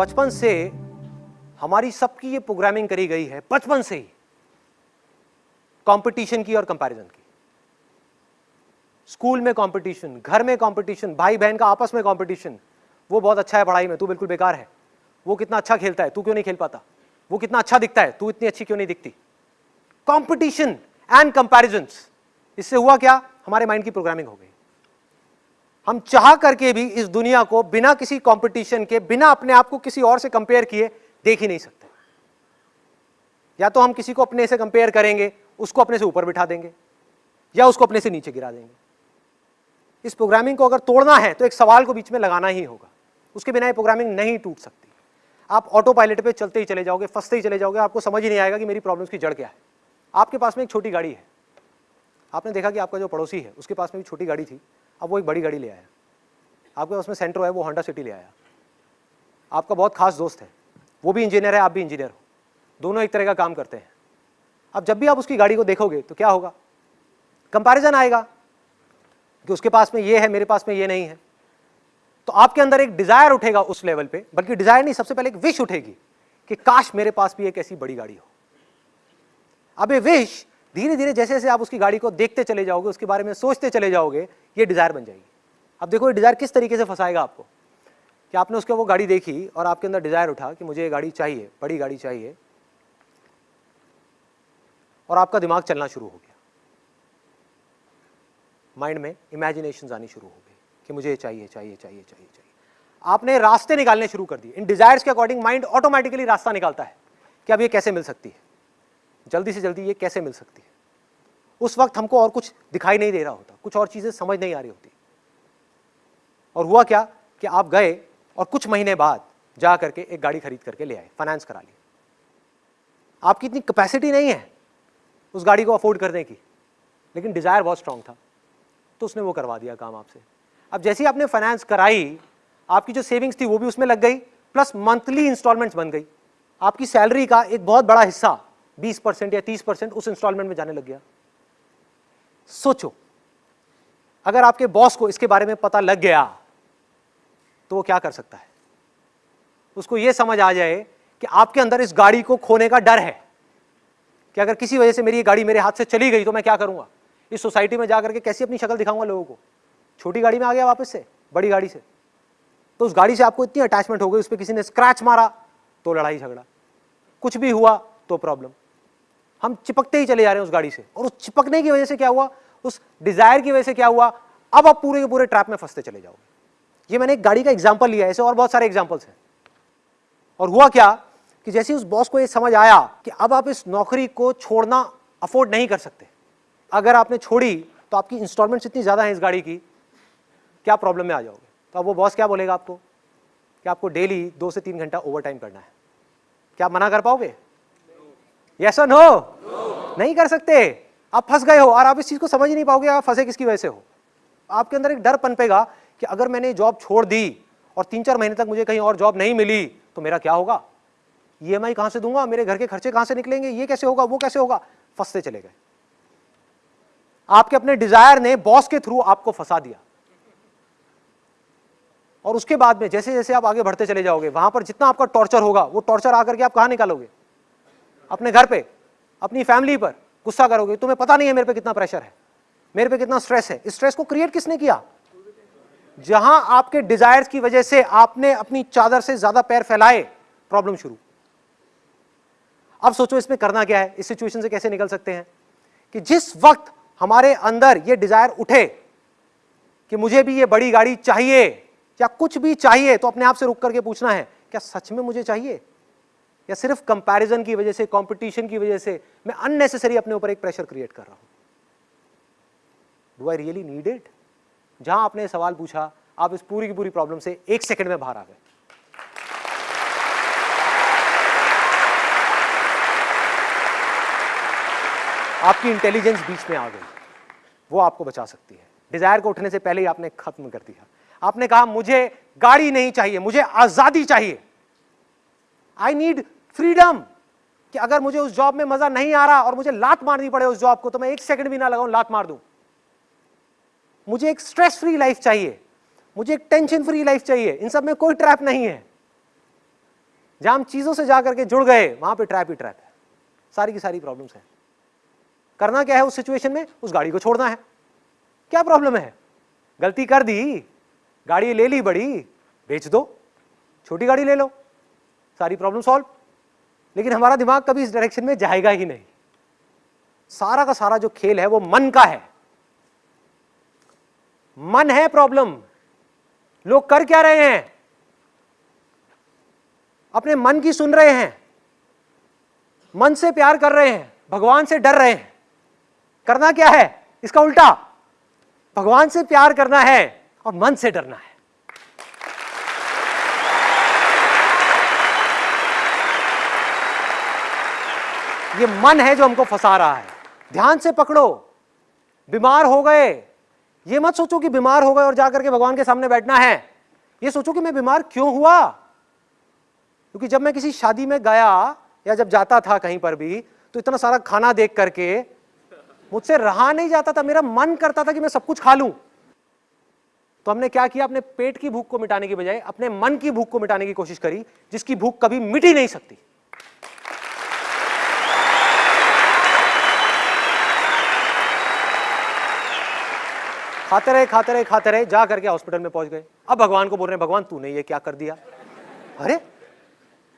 बचपन से हमारी सबकी ये प्रोग्रामिंग करी गई है, बचपन से ही। कंपटीशन की और कंपैरिजन की। स्कूल में कंपटीशन घर में कंपटीशन भाई बहन का आपस में कंपटीशन वो बहुत अच्छा है पढ़ाई में, तू बिल्कुल बेकार है। वो कितना अच्छा खेलता है, तू क्यों नहीं खेल पाता? वो कितना अच्छा दिखता है, तू इतनी अच्छी क्यों नहीं दिखती? कंपटीशन एंड कंपैरिजन इससे हुआ क्या? हमारे माइंड की प्रोग्रामिंग हो गई। हम चाह करके भी इस दुनिया को बिना किसी कंपटीशन के, बिना अपने आप को किसी और से कंपेयर किए, देख ही नहीं सकते। या तो हम किसी को अपने से कंपेयर करेंगे, उसको अपने से ऊपर बिठा देंगे, या उसको अपने से नीचे गिरा देंगे। इस प्रोग्रामिंग को अगर तोड़ना है तो एक सवाल को बीच में लगाना ही होगा। उसके बिना ये प्रोग्रामिंग नहीं टूट सकती। आप ऑटो पायलट पे चलते ही चले जाओगे, फंसते ही चले जाओगे, आपको समझ ही नहीं आएगा कि मेरी प्रॉब्लम्स की जड़ क्या है। आपके पास में एक छोटी गाड़ी है। आपने देखा कि आपका जो पड़ोसी है, उसके पास में भी छोटी गाड़ी थी। अब वो एक बड़ी गाड़ी ले आया। आपके पास में सेंट्रो है, वो होंडा सिटी ले आया। आपका बहुत खास दोस्त है। वो भी इंजीनियर है, आप भी इंजीनियर हो। दोनों एक तरह का काम करते हैं। अब जब भी आप उसकी गाड़ी को देखोगे तो क्या होगा? कंपैरिजन आएगा कि उसके पास में ये है, मेरे पास में ये नहीं है। तो आपके अंदर एक डिज़ायर उठेगा उस लेवल पे, बल्कि डिज़ायर नहीं, सबसे पहले एक विश उठेगी कि काश मेरे पास भी एक ऐसी बड़ी गाड़ी हो। अब ये विश धीरे धीरे जैसे जैसे आप उसकी गाड़ी को देखते चले जाओगे, उसके बारे में सोचते चले जाओगे ये डिज़ायर बन जाएगी। अब देखो ये डिज़ायर किस तरीके से फंसाएगा आपको? कि आपने उसके वो गाड़ी देखी और आपके अंदर डिज़ायर उठा कि मुझे ये गाड़ी चाहिए, बड़ी गाड़ी चाहिए। और आपका दिमाग चलना शुरू हो गया। माइंड में इमेजिनेशन आनी शुरू हो गई कि मुझे ये चाहिए चाहिए चाहिए चाहिए चाहिए। आपने रास्ते निकालने शुरू कर दिए। इन डिजायर्स के अकॉर्डिंग माइंड ऑटोमेटिकली रास्ता निकालता है कि अब ये कैसे मिल सकती है? जल्दी से जल्दी ये कैसे मिल सकती है? उस वक्त हमको और कुछ दिखाई नहीं दे रहा होता, कुछ और चीज़ें समझ नहीं आ रही होती। और हुआ क्या कि आप गए और कुछ महीने बाद जा करके एक गाड़ी खरीद करके ले आए फाइनेंस करा ली। आपकी इतनी कैपेसिटी नहीं है उस गाड़ी को अफोर्ड करने की, लेकिन डिज़ायर बहुत स्ट्रांग था तो उसने वो करवा दिया काम आपसे। अब जैसे ही आपने फाइनेंस कराई, आपकी जो सेविंग्स थी वो भी उसमें लग गई प्लस मंथली इंस्टॉलमेंट्स बन गई। आपकी सैलरी का एक बहुत बड़ा हिस्सा 20 परसेंट या 30 परसेंट उस इंस्टॉलमेंट में जाने लग गया। सोचो। अगर आपके बॉस को इसके बारे में पता लग गया तो वो क्या कर सकता है? उसको यह समझ आ जाए कि आपके अंदर इस गाड़ी को खोने का डर है कि अगर किसी वजह से मेरी ये गाड़ी मेरे हाथ से चली गई तो मैं क्या करूँगा? इस सोसाइटी में जाकर के कैसी अपनी शक्ल दिखाऊँगा लोगों को? छोटी गाड़ी में आ गया वापस से, बड़ी गाड़ी से। तो उस गाड़ी से आपको इतनी अटैचमेंट हो गई, उस पर किसी ने स्क्रैच मारा तो लड़ाई झगड़ा। कुछ भी हुआ तो प्रॉब्लम हम चिपकते ही चले जा रहे हैं उस गाड़ी से। और उस चिपकने की वजह से क्या हुआ? उस डिज़ायर की वजह से क्या हुआ? अब आप पूरे के पूरे ट्रैप में फंसते चले जाओगे। ये मैंने एक गाड़ी का एग्ज़ाम्पल लिया ऐसे और बहुत सारे एग्जाम्पल्स हैं। और हुआ क्या कि जैसे उस बॉस को ये समझ आया कि अब आप इस नौकरी को छोड़ना अफोर्ड नहीं कर सकते, अगर आपने छोड़ी तो आपकी इंस्टॉलमेंट्स इतनी ज़्यादा हैं इस गाड़ी की, क्या प्रॉब्लम में आ जाओगे? तो अब वो बॉस क्या बोलेगा आपको? कि आपको डेली दो से तीन घंटा ओवर टाइम करना है। क्या आप मना कर पाओगे? यस और नो नहीं कर सकते। आप फंस गए हो और आप इस चीज़ को समझ ही नहीं पाओगे आप फंसे किसकी वजह से हो। आपके अंदर एक डर पनपेगा कि अगर मैंने जॉब छोड़ दी और तीन चार महीने तक मुझे कहीं और जॉब नहीं मिली तो मेरा क्या होगा? ई एम आई कहाँ से दूँगा? मेरे घर के खर्चे कहाँ से निकलेंगे? ये कैसे होगा? वो कैसे होगा? फंसते चले गए। आपके अपने डिज़ायर ने बॉस के थ्रू आपको फंसा दिया। और उसके बाद में जैसे जैसे आप आगे बढ़ते चले जाओगे, वहाँ पर जितना आपका टॉर्चर होगा, वो टॉर्चर आकर के आप कहाँ निकालोगे? अपने घर पे, अपनी फैमिली पर गुस्सा करोगे, तुम्हें पता नहीं है मेरे पे कितना प्रेशर है, मेरे पे कितना स्ट्रेस है। इस स्ट्रेस को क्रिएट किसने किया? जहाँ आपके डिजायर्स की वजह से आपने अपनी चादर से ज़्यादा पैर फैलाए प्रॉब्लम शुरू। अब सोचो इसमें करना क्या है, इस सिचुएशन से कैसे निकल सकते हैं? कि जिस वक्त हमारे अंदर ये डिज़ायर उठे कि मुझे भी ये बड़ी गाड़ी चाहिए, या कुछ भी चाहिए तो अपने आप से रुक करके पूछना है, क्या सच में मुझे चाहिए? या सिर्फ़ कंपैरिजन की वजह से कंपटीशन की वजह से मैं अननेसेसरी अपने ऊपर एक प्रेशर क्रिएट कर रहा हूँ। Do I really need it जहाँ आपने सवाल पूछा, आप इस पूरी की पूरी प्रॉब्लम से एक सेकंड में बाहर आ गए। आपकी इंटेलिजेंस बीच में आ गई। वो आपको बचा सकती है। डिज़ायर को उठने से पहले ही आपने खत्म कर दिया। आपने कहा, मुझे गाड़ी नहीं चाहिए, मुझे आज़ादी चाहिए। आई नीड फ्रीडम कि अगर मुझे उस जॉब में मज़ा नहीं आ रहा और मुझे लात मारनी पड़े उस जॉब को तो मैं एक सेकंड भी ना लगाऊँ, लात मार दूँ। मुझे एक स्ट्रेस फ्री लाइफ चाहिए। मुझे एक टेंशन फ्री लाइफ चाहिए। इन सब में कोई ट्रैप नहीं है। जहाँ हम चीज़ों से जाकर के जुड़ गए, वहाँ पे ट्रैप ही ट्रैप है। सारी की सारी प्रॉब्लम्स है। करना क्या है उस सिचुएशन में? उस गाड़ी को छोड़ना है। क्या प्रॉब्लम है? गलती कर दी, गाड़ी ले ली बड़ी, बेच दो, छोटी गाड़ी ले लो, सारी प्रॉब्लम सॉल्व लेकिन हमारा दिमाग कभी इस डायरेक्शन में जाएगा ही नहीं। सारा का सारा जो खेल है वो मन का है। मन है प्रॉब्लम लोग कर क्या रहे हैं? अपने मन की सुन रहे हैं। मन से प्यार कर रहे हैं। भगवान से डर रहे हैं। करना क्या है? इसका उल्टा। भगवान से प्यार करना है और मन से डरना है। ये मन है जो हमको फंसा रहा है। ध्यान से पकड़ो। बीमार हो गए। ये मत सोचो कि बीमार हो गए और जाकर के भगवान के सामने बैठना है। ये सोचो कि मैं बीमार क्यों हुआ? क्योंकि जब मैं किसी शादी में गया या जब जाता था कहीं पर भी तो इतना सारा खाना देख करके मुझसे रहा नहीं जाता था। मेरा मन करता था कि मैं सब कुछ खा लूँ। तो हमने क्या किया? अपने पेट की भूख को मिटाने की बजाय, अपने मन की भूख को मिटाने की कोशिश करी, जिसकी भूख कभी मिट ही नहीं सकती। खाते रहे खाते रहे खाते रहे, जा करके हॉस्पिटल में पहुँच गए। अब भगवान को बोल रहे हैं, भगवान, तूने ये क्या कर दिया? अरे,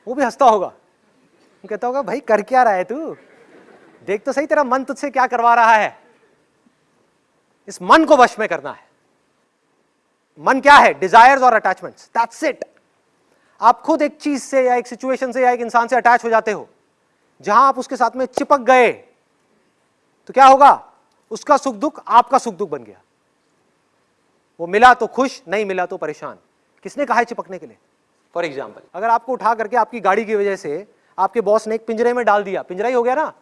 वो भी हंसता होगा। कहता होगा, भाई, कर क्या रहा है तू? देख तो सही, तेरा मन तुझसे क्या करवा रहा है? इस मन को वश में करना है। मन क्या है? डिजायर्स और अटैचमेंट्स दैट्स इट आप खुद एक चीज़ से या एक सिचुएशन से या एक इंसान से अटैच हो जाते हो, जहाँ आप उसके साथ में चिपक गए तो क्या होगा? उसका सुख दुख आपका सुख दुख बन गया। वो मिला तो खुश नहीं मिला तो परेशान। किसने कहा है चिपकने के लिए? फॉर एग्ज़ाम्पल अगर आपको उठा करके आपकी गाड़ी की वजह से आपके बॉस ने एक पिंजरे में डाल दिया पिंजरा ही हो गया ना?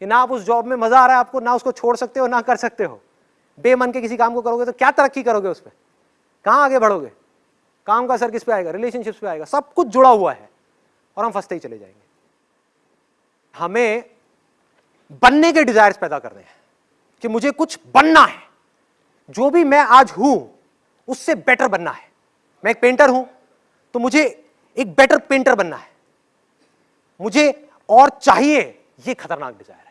कि ना आप उस जॉब में मज़ा आ रहा है आपको ना उसको छोड़ सकते हो ना कर सकते हो। बेमन के किसी काम को करोगे तो क्या तरक्की करोगे उस पर कहाँ आगे बढ़ोगे? काम का असर किस पे आएगा? रिलेशनशिप्स पे आएगा। सब कुछ जुड़ा हुआ है और हम फंसते ही चले जाएँगे। हमें बनने के डिजायर्स पैदा करने हैं कि मुझे कुछ बनना है। जो भी मैं आज हूँ, उससे बेटर बनना है। मैं एक पेंटर हूँ तो मुझे एक बेटर पेंटर बनना है। मुझे और चाहिए ये खतरनाक डिज़ायर है।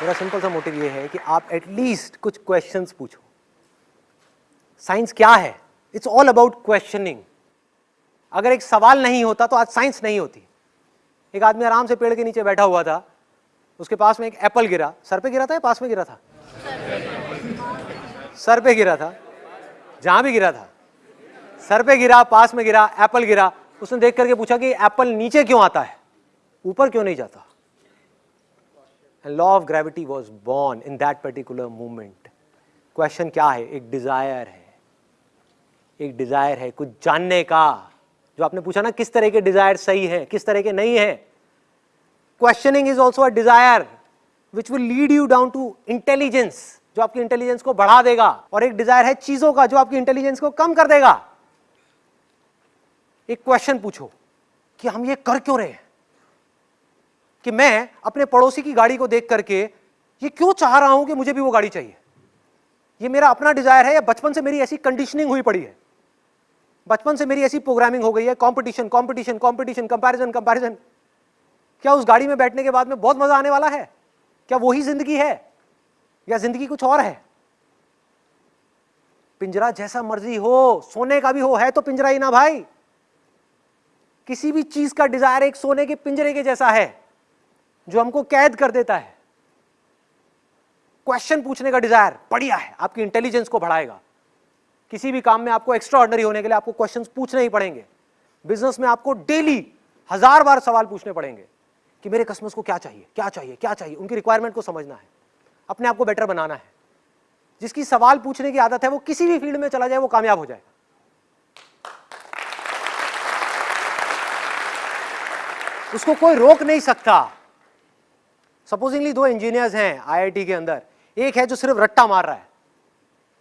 मेरा सिंपल सा मोटिव ये है कि आप एटलीस्ट कुछ क्वेश्चंस पूछो। साइंस क्या है? इट्स ऑल अबाउट क्वेश्चनिंग अगर एक सवाल नहीं होता तो आज साइंस नहीं होती। एक आदमी आराम से पेड़ के नीचे बैठा हुआ था, उसके पास में एक एप्पल गिरा। सर पे गिरा था या पास में गिरा था? सर पे गिरा था। जहाँ भी गिरा था। सर पे गिरा, पास में गिरा एप्पल गिरा। उसने देख करके पूछा कि एप्पल नीचे क्यों आता है? ऊपर क्यों नहीं जाता? Law of gravity was born in that particular movement question क्या है? एक डिज़ायर है। एक डिज़ायर है कुछ जानने का। जो आपने पूछा ना, किस तरह के डिज़ायर सही है, किस तरह के नहीं है questioning is also a desire which will lead you down to intelligence जो आपकी इंटेलिजेंस को बढ़ा देगा, और एक डिज़ायर है चीज़ों का जो आपकी इंटेलिजेंस को कम कर देगा। एक क्वेश्चन पूछो कि हम ये कर क्यों रहे हैं? कि मैं अपने पड़ोसी की गाड़ी को देख करके ये क्यों चाह रहा हूँ कि मुझे भी वो गाड़ी चाहिए? ये मेरा अपना डिज़ायर है या बचपन से मेरी ऐसी कंडीशनिंग हुई पड़ी है? बचपन से मेरी ऐसी प्रोग्रामिंग हो गई है competition competition competition comparison comparison क्या उस गाड़ी में बैठने के बाद में बहुत मज़ा आने वाला है? क्या वही ज़िंदगी है? या ज़िंदगी कुछ और है? पिंजरा जैसा मर्ज़ी हो, सोने का भी हो, है तो पिंजरा ही ना भाई। किसी भी चीज़ का डिज़ायर एक सोने के पिंजरे के जैसा है, जो हमको कैद कर देता है। क्वेश्चन पूछने का डिज़ायर बढ़िया है, आपकी इंटेलिजेंस को बढ़ाएगा। किसी भी काम में आपको एक्स्ट्रा ऑर्डनरी होने के लिए आपको क्वेश्चन पूछने ही पड़ेंगे। बिज़नेस में आपको डेली हज़ार बार सवाल पूछने पड़ेंगे कि मेरे कस्टमर्स को क्या चाहिए क्या चाहिए क्या चाहिए? उनकी रिक्वायरमेंट को समझना है। अपने आप को बेटर बनाना है। जिसकी सवाल पूछने की आदत है, वो किसी भी फ़ील्ड में चला जाए, वो कामयाब हो जाएगा। उसको कोई रोक नहीं सकता। सपोजिंगली दो इंजीनियर्स हैं आईआईटी के अंदर। एक है जो सिर्फ़ रट्टा मार रहा है।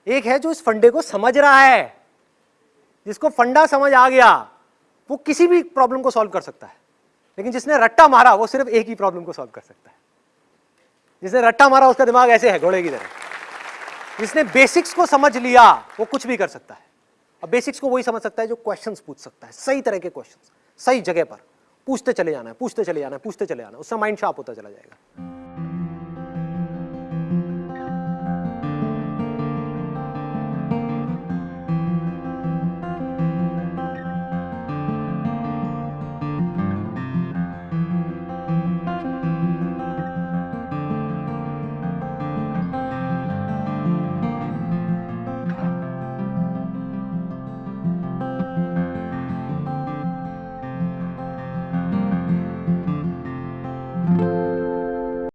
एक है जो इस फंडे को समझ रहा है, जिसको फंडा समझ आ गया, वो किसी भी प्रॉब्लम को सॉल्व कर सकता है। लेकिन जिसने रट्टा मारा, वो सिर्फ़ एक ही प्रॉब्लम को सॉल्व कर सकता है। जिसने रट्टा मारा, उसका दिमाग ऐसे है, घोड़े की तरह। जिसने बेसिक्स को समझ लिया, वो कुछ भी कर सकता है। अब बेसिक्स को वही समझ सकता है जो क्वेश्चंस पूछ सकता है। सही तरह के क्वेश्चंस सही जगह पर। पूछते चले जाना है, पूछते चले जाना है, पूछते चले जाना है। उससे माइंड शार्प होता चला जाएगा।